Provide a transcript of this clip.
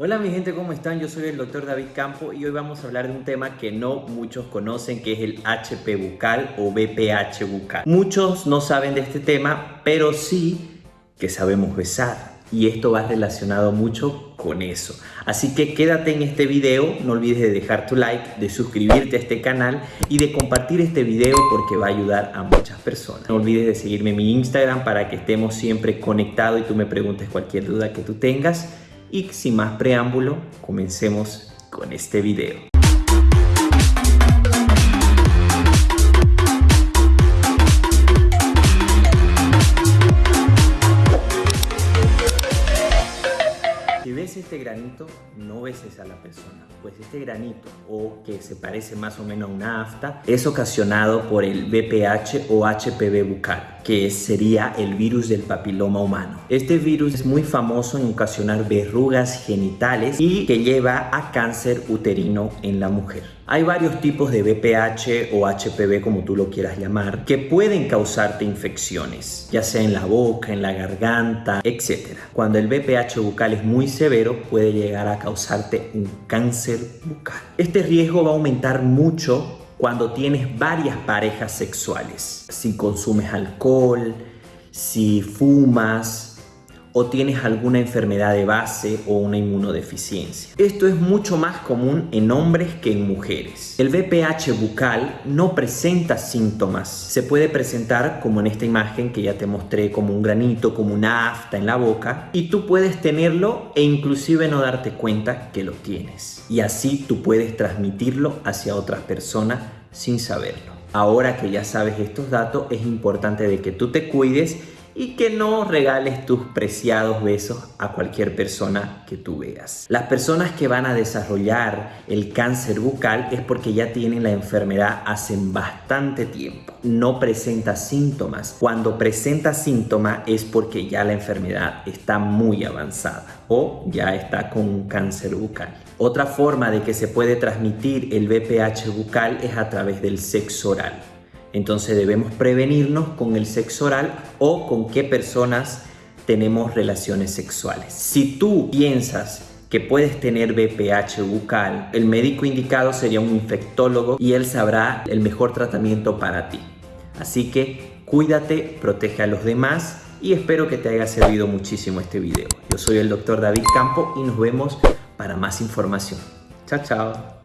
Hola mi gente, ¿cómo están? Yo soy el doctor David Campo y hoy vamos a hablar de un tema que no muchos conocen que es el HP bucal o BPH bucal. Muchos no saben de este tema, pero sí que sabemos besar y esto va relacionado mucho con eso. Así que quédate en este video, no olvides de dejar tu like, de suscribirte a este canal y de compartir este video porque va a ayudar a muchas personas. No olvides de seguirme en mi Instagram para que estemos siempre conectados y tú me preguntes cualquier duda que tú tengas. Y sin más preámbulo, comencemos con este video. Si ves este granito, no beses a la persona, pues este granito, o que se parece más o menos a una afta, es ocasionado por el VPH o HPV bucal, que sería el virus del papiloma humano. Este virus es muy famoso en ocasionar verrugas genitales y que lleva a cáncer uterino en la mujer. Hay varios tipos de VPH o HPV, como tú lo quieras llamar, que pueden causarte infecciones, ya sea en la boca, en la garganta, etc. Cuando el VPH bucal es muy severo, puede llegar a causarte un cáncer bucal. Este riesgo va a aumentar mucho cuando tienes varias parejas sexuales. Si consumes alcohol, si fumas, o tienes alguna enfermedad de base o una inmunodeficiencia. Esto es mucho más común en hombres que en mujeres. El VPH bucal no presenta síntomas. Se puede presentar como en esta imagen que ya te mostré como un granito, como una afta en la boca y tú puedes tenerlo e inclusive no darte cuenta que lo tienes. Y así tú puedes transmitirlo hacia otras personas sin saberlo. Ahora que ya sabes estos datos es importante de que tú te cuides y que no regales tus preciados besos a cualquier persona que tú veas. Las personas que van a desarrollar el cáncer bucal es porque ya tienen la enfermedad hace bastante tiempo. No presenta síntomas. Cuando presenta síntomas es porque ya la enfermedad está muy avanzada o ya está con un cáncer bucal. Otra forma de que se puede transmitir el VPH bucal es a través del sexo oral. Entonces debemos prevenirnos con el sexo oral o con qué personas tenemos relaciones sexuales. Si tú piensas que puedes tener BPH bucal, el médico indicado sería un infectólogo y él sabrá el mejor tratamiento para ti. Así que cuídate, protege a los demás y espero que te haya servido muchísimo este video. Yo soy el doctor David Campo y nos vemos para más información. Chao, chao.